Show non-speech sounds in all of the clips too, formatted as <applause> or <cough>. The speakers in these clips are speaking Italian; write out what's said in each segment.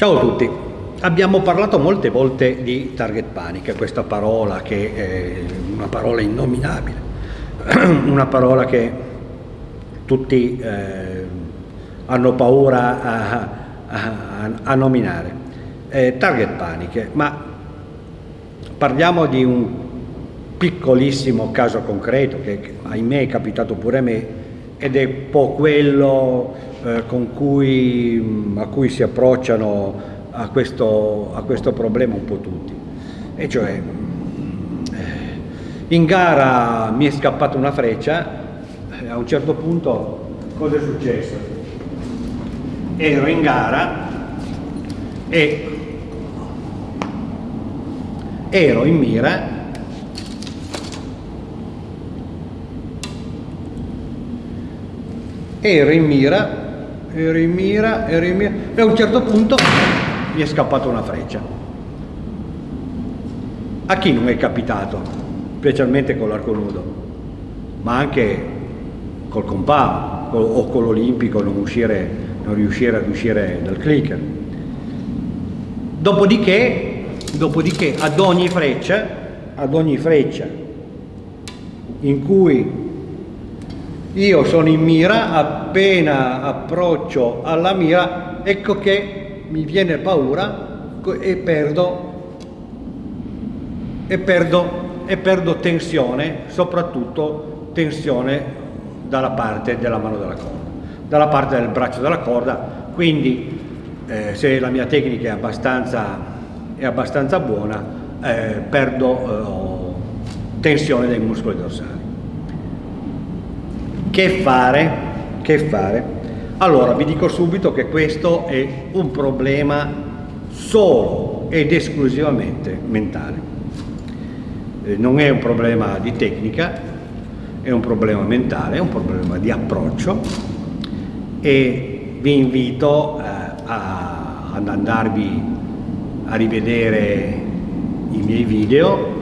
Ciao a tutti, abbiamo parlato molte volte di target panic, questa parola che è una parola innominabile, <clears throat> una parola che tutti eh, hanno paura a, a, a nominare. Eh, target panic, ma parliamo di un piccolissimo caso concreto che ahimè è capitato pure a me ed è un po' quello cui, a cui si approcciano a questo, a questo, problema un po' tutti. E cioè, eh, in gara mi è scappata una freccia, a un certo punto cosa è successo? Ero in gara e ero in mira ero in mira ero in mira, ero in mira e a un certo punto mi è scappata una freccia. A chi non è capitato, specialmente con l'arco nudo, ma anche col compà o con l'olimpico non, non riuscire ad uscire dal clicker. Dopodiché, dopodiché ad ogni freccia, ad ogni freccia in cui io sono in mira, appena approccio alla mira, ecco che mi viene paura e perdo, e perdo, e perdo tensione, soprattutto tensione dalla parte della mano della corda, dalla parte del braccio della corda, quindi eh, se la mia tecnica è abbastanza, è abbastanza buona, eh, perdo eh, tensione dei muscoli dorsali. Che fare? Che fare? Allora, vi dico subito che questo è un problema solo ed esclusivamente mentale. Eh, non è un problema di tecnica, è un problema mentale, è un problema di approccio e vi invito eh, a, ad andarvi a rivedere i miei video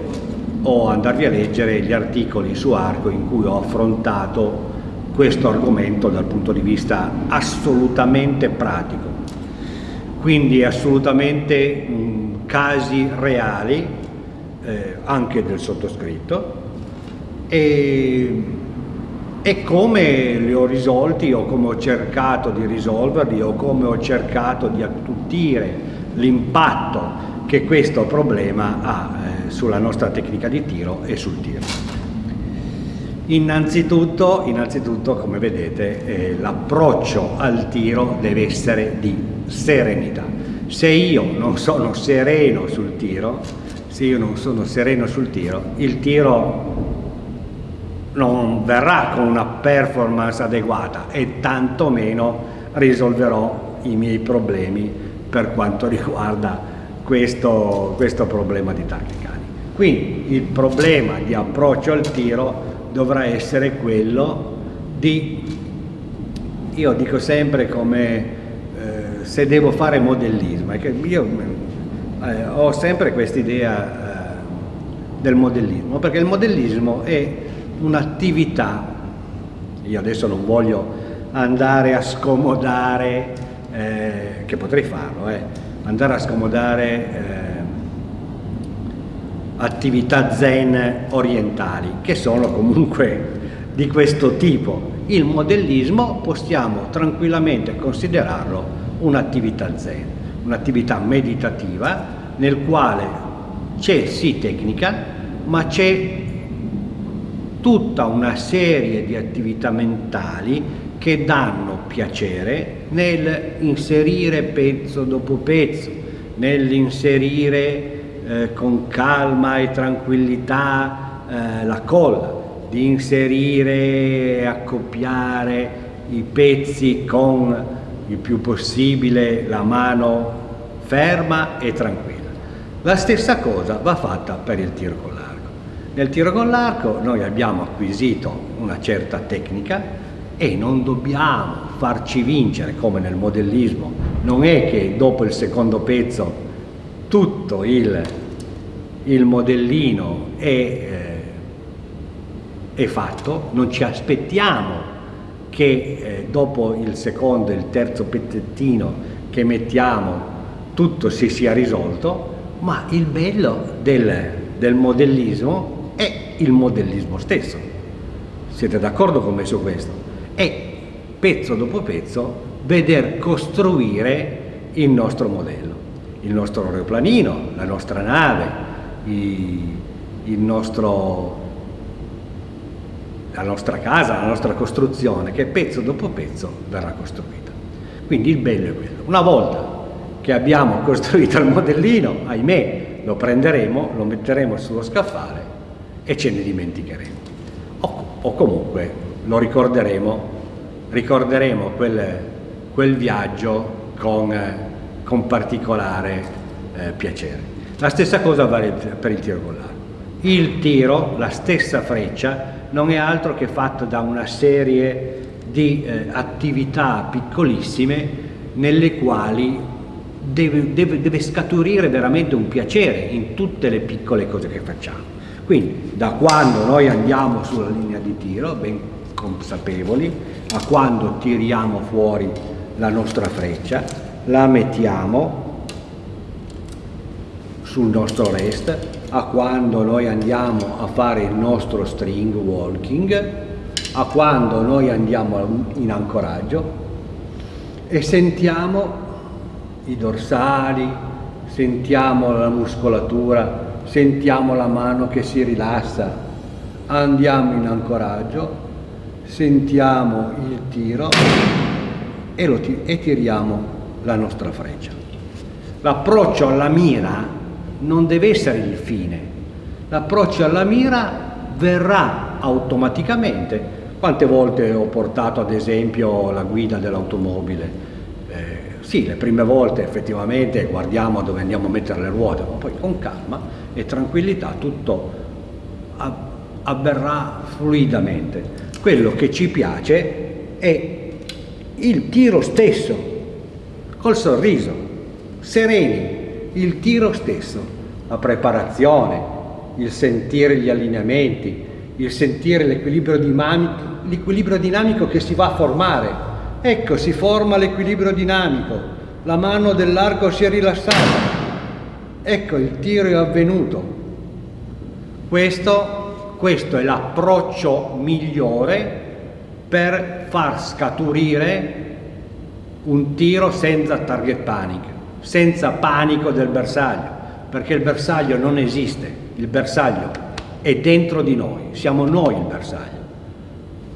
o andarvi a leggere gli articoli su Arco in cui ho affrontato questo argomento dal punto di vista assolutamente pratico, quindi assolutamente mh, casi reali, eh, anche del sottoscritto, e, e come li ho risolti o come ho cercato di risolverli o come ho cercato di attutire l'impatto che questo problema ha eh, sulla nostra tecnica di tiro e sul tiro. Innanzitutto, innanzitutto come vedete, eh, l'approccio al tiro deve essere di serenità. Se io non sono sereno sul tiro, se io non sono sereno sul tiro, il tiro non verrà con una performance adeguata e tantomeno risolverò i miei problemi per quanto <laughs> riguarda questo, questo problema di taccicani. Quindi il problema di approccio al tiro dovrà essere quello di, io dico sempre come eh, se devo fare modellismo, io eh, ho sempre questa idea eh, del modellismo, perché il modellismo è un'attività, io adesso non voglio andare a scomodare, eh, che potrei farlo, eh, andare a scomodare eh, attività zen orientali, che sono comunque di questo tipo. Il modellismo possiamo tranquillamente considerarlo un'attività zen, un'attività meditativa nel quale c'è sì tecnica, ma c'è tutta una serie di attività mentali che danno piacere nel inserire pezzo dopo pezzo, nell'inserire eh, con calma e tranquillità eh, la colla, di inserire e accoppiare i pezzi con il più possibile la mano ferma e tranquilla. La stessa cosa va fatta per il tiro con l'arco. Nel tiro con l'arco noi abbiamo acquisito una certa tecnica e non dobbiamo farci vincere come nel modellismo. Non è che dopo il secondo pezzo tutto il, il modellino è, eh, è, fatto, non ci aspettiamo che eh, dopo il secondo e il terzo pezzettino che mettiamo tutto si sia risolto, ma il bello del, del modellismo è il modellismo stesso. Siete d'accordo con me su questo? È pezzo dopo pezzo veder costruire il nostro modello, il nostro aeroplanino, la nostra nave, il nostro, la nostra casa, la nostra costruzione, che pezzo dopo pezzo verrà costruita. Quindi il bello è quello. Una volta che abbiamo <laughs> costruito il modellino, ahimè, lo prenderemo, lo metteremo sullo scaffale e ce ne dimenticheremo. O, o comunque lo ricorderemo, ricorderemo quel, quel viaggio con, con particolare eh, piacere. La stessa cosa vale per il tiro con l'arco. Il tiro, la stessa freccia, non è altro che fatta da una serie di eh, attività piccolissime nelle quali deve, deve, deve scaturire veramente un piacere in tutte le piccole cose che facciamo. Quindi da quando noi andiamo sulla linea di tiro, ben consapevoli, a quando tiriamo fuori la nostra freccia, la mettiamo sul nostro rest, a quando noi andiamo a fare il nostro string walking, a quando noi andiamo in ancoraggio e sentiamo i dorsali, sentiamo la muscolatura, sentiamo la mano che si rilassa, andiamo in ancoraggio, sentiamo il tiro e, lo e tiriamo la nostra freccia. L'approccio alla mira non deve essere il fine, l'approccio alla mira verrà automaticamente. Quante volte ho portato ad esempio la guida dell'automobile? Sì, le prime volte effettivamente guardiamo dove andiamo a mettere le ruote, ma poi con calma e tranquillità tutto avverrà fluidamente. Quello che ci piace è il tiro stesso, col sorriso, sereni, il tiro stesso, la preparazione, il sentire gli allineamenti, il sentire l'equilibrio dinamico, dinamico che si va a formare Ecco, si forma l'equilibrio dinamico, la mano dell'arco si è rilassata, ecco il tiro è avvenuto. Questo, questo è l'approccio migliore per far scaturire un tiro senza target panic, senza panico del bersaglio, perché il bersaglio non esiste, il bersaglio è dentro di noi, siamo noi il bersaglio.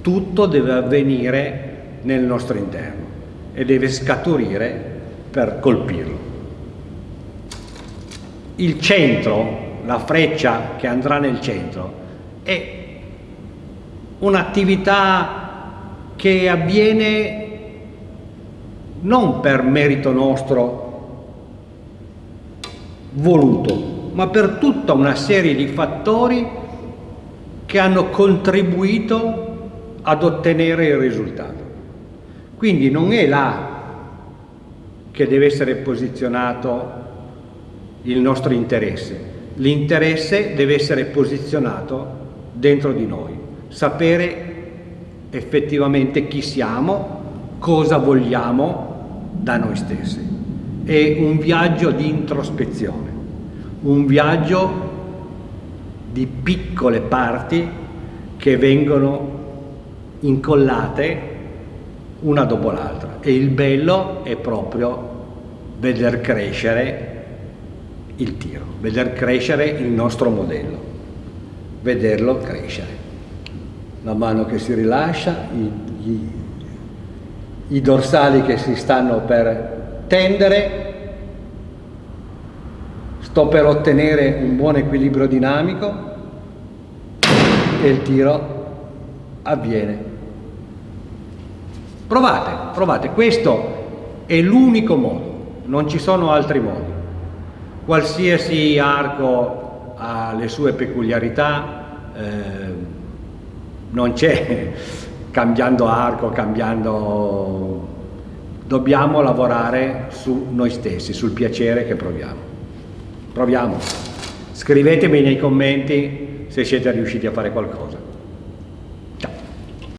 Tutto deve avvenire nel nostro interno e deve scaturire per colpirlo. Il centro, la freccia che andrà nel centro, è un'attività che avviene non per merito nostro voluto, ma per tutta una serie di fattori che hanno contribuito ad ottenere il risultato. Quindi non è là che deve essere posizionato il nostro interesse, l'interesse deve essere posizionato dentro di noi, sapere effettivamente chi siamo, cosa vogliamo da noi stessi. È un viaggio di introspezione, un viaggio di piccole parti che vengono incollate una dopo l'altra e il bello è proprio veder crescere il tiro, veder crescere il nostro modello, vederlo crescere. La mano che si rilascia, i, i, i dorsali che si stanno per tendere, sto per ottenere un buon equilibrio dinamico e il tiro avviene. Provate, provate, questo è l'unico modo, non ci sono altri modi. Qualsiasi arco ha le sue peculiarità, eh, non c'è cambiando arco, cambiando... Dobbiamo lavorare su noi stessi, sul piacere che proviamo. Proviamo. Scrivetemi nei commenti se siete riusciti a fare qualcosa.